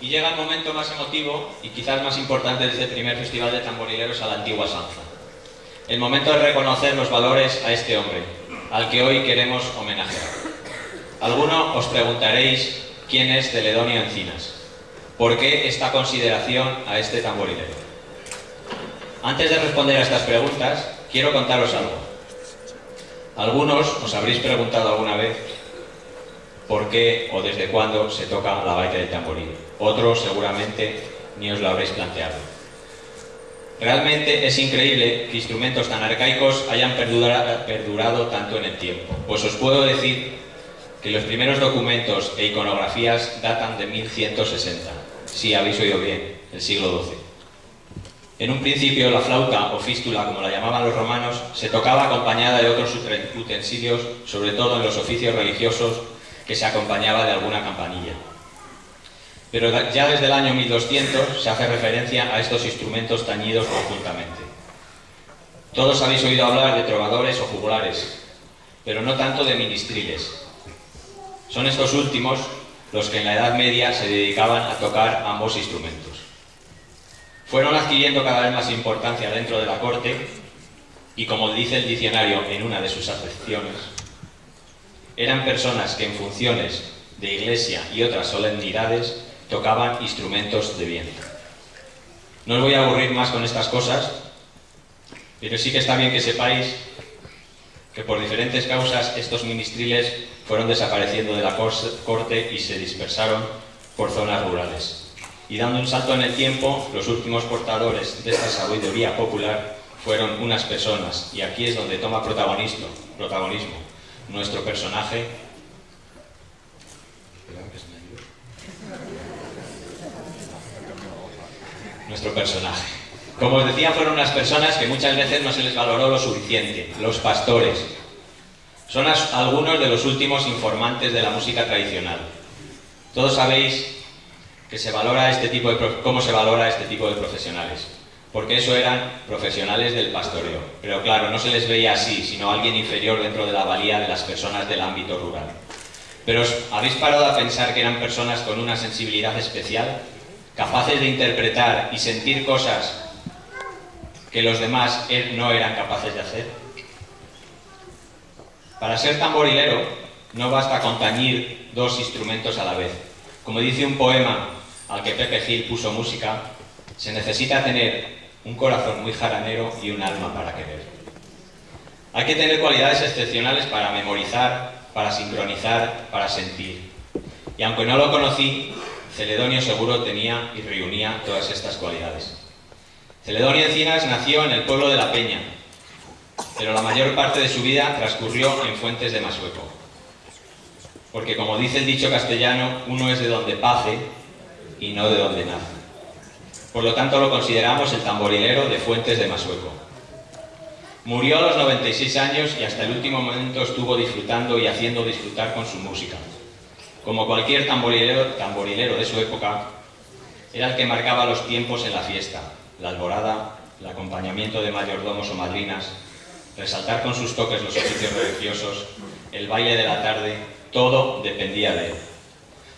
Y llega el momento más emotivo y quizás más importante de este primer festival de tamborileros a la antigua Sanza. El momento de reconocer los valores a este hombre, al que hoy queremos homenajear. Alguno os preguntaréis quién es Celedonio Encinas. ¿Por qué esta consideración a este tamborilero? Antes de responder a estas preguntas, quiero contaros algo. Algunos os habréis preguntado alguna vez por qué o desde cuándo se toca la baita del tamboril. Otros seguramente ni os lo habréis planteado. Realmente es increíble que instrumentos tan arcaicos hayan perdurado tanto en el tiempo, pues os puedo decir que los primeros documentos e iconografías datan de 1160, si habéis oído bien, el siglo XII. En un principio la flauta o fístula, como la llamaban los romanos, se tocaba acompañada de otros utensilios, sobre todo en los oficios religiosos, que se acompañaba de alguna campanilla. Pero ya desde el año 1200 se hace referencia a estos instrumentos tañidos conjuntamente. Todos habéis oído hablar de trovadores o jugulares, pero no tanto de ministriles. Son estos últimos los que en la Edad Media se dedicaban a tocar ambos instrumentos. Fueron adquiriendo cada vez más importancia dentro de la corte y, como dice el diccionario en una de sus acepciones, eran personas que en funciones de iglesia y otras solemnidades tocaban instrumentos de viento. No os voy a aburrir más con estas cosas, pero sí que está bien que sepáis que por diferentes causas estos ministriles fueron desapareciendo de la corte y se dispersaron por zonas rurales y dando un salto en el tiempo, los últimos portadores de esta sabiduría popular fueron unas personas, y aquí es donde toma protagonismo, nuestro personaje. Nuestro personaje. Como os decía, fueron unas personas que muchas veces no se les valoró lo suficiente, los pastores. Son algunos de los últimos informantes de la música tradicional. Todos sabéis que se valora este tipo de, cómo se valora este tipo de profesionales. Porque eso eran profesionales del pastoreo. Pero claro, no se les veía así, sino alguien inferior dentro de la valía de las personas del ámbito rural. Pero ¿os habéis parado a pensar que eran personas con una sensibilidad especial? Capaces de interpretar y sentir cosas que los demás er, no eran capaces de hacer. Para ser tamborilero no basta con tañir dos instrumentos a la vez. Como dice un poema al que Pepe Gil puso música, se necesita tener un corazón muy jaranero y un alma para querer. Hay que tener cualidades excepcionales para memorizar, para sincronizar, para sentir. Y aunque no lo conocí, Celedonio seguro tenía y reunía todas estas cualidades. Celedonio Encinas nació en el pueblo de La Peña, pero la mayor parte de su vida transcurrió en Fuentes de Masueco. Porque como dice el dicho castellano, uno es de donde pase y no de donde nace. Por lo tanto lo consideramos el tamborilero de Fuentes de Masueco. Murió a los 96 años y hasta el último momento estuvo disfrutando y haciendo disfrutar con su música. Como cualquier tamborilero, tamborilero de su época, era el que marcaba los tiempos en la fiesta, la alborada, el acompañamiento de mayordomos o madrinas, resaltar con sus toques los oficios religiosos, el baile de la tarde, todo dependía de él.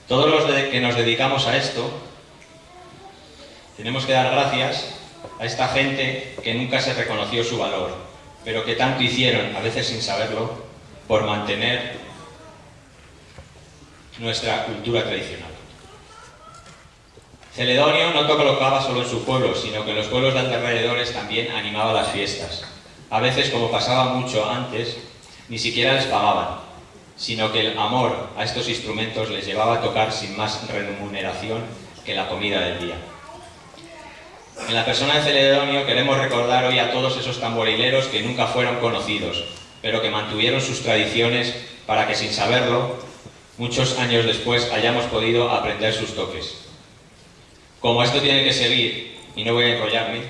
Todos los que nos dedicamos a esto, tenemos que dar gracias a esta gente que nunca se reconoció su valor, pero que tanto hicieron, a veces sin saberlo, por mantener nuestra cultura tradicional. Celedonio no colocaba solo en su pueblo, sino que en los pueblos de alrededores también animaba las fiestas. A veces, como pasaba mucho antes, ni siquiera les pagaban, sino que el amor a estos instrumentos les llevaba a tocar sin más remuneración que la comida del día. En la persona de Celedonio queremos recordar hoy a todos esos tamborileros que nunca fueron conocidos, pero que mantuvieron sus tradiciones para que sin saberlo, muchos años después hayamos podido aprender sus toques. Como esto tiene que seguir, y no voy a enrollarme,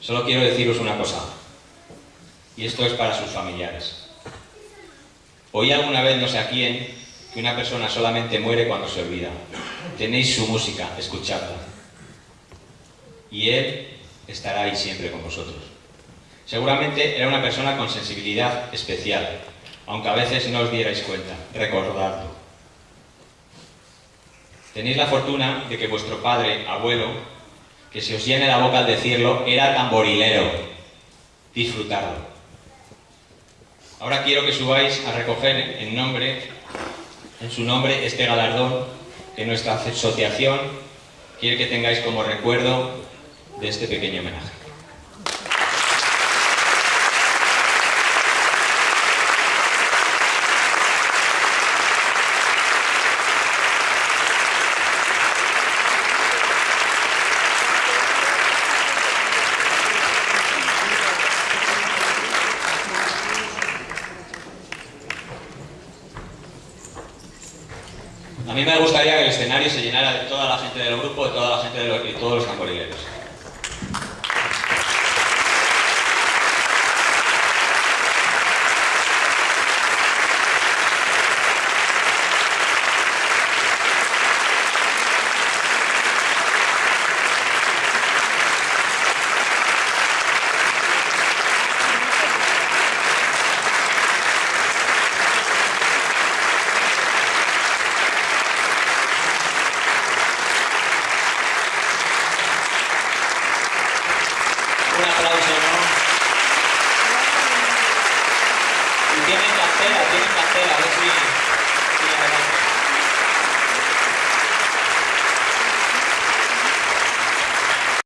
solo quiero deciros una cosa y esto es para sus familiares. Oí alguna vez, no sé a quién, que una persona solamente muere cuando se olvida. Tenéis su música, escuchadla. Y Él estará ahí siempre con vosotros. Seguramente era una persona con sensibilidad especial, aunque a veces no os dierais cuenta. Recordadlo. Tenéis la fortuna de que vuestro padre, abuelo, que se os llene la boca al decirlo, era tamborilero. Disfrutarlo. Ahora quiero que subáis a recoger en nombre, en su nombre, este galardón que nuestra asociación quiere que tengáis como recuerdo de este pequeño homenaje. A mí me gustaría que el escenario se llenara de toda la gente del grupo, de toda la gente de, los, de todos los tamborileros.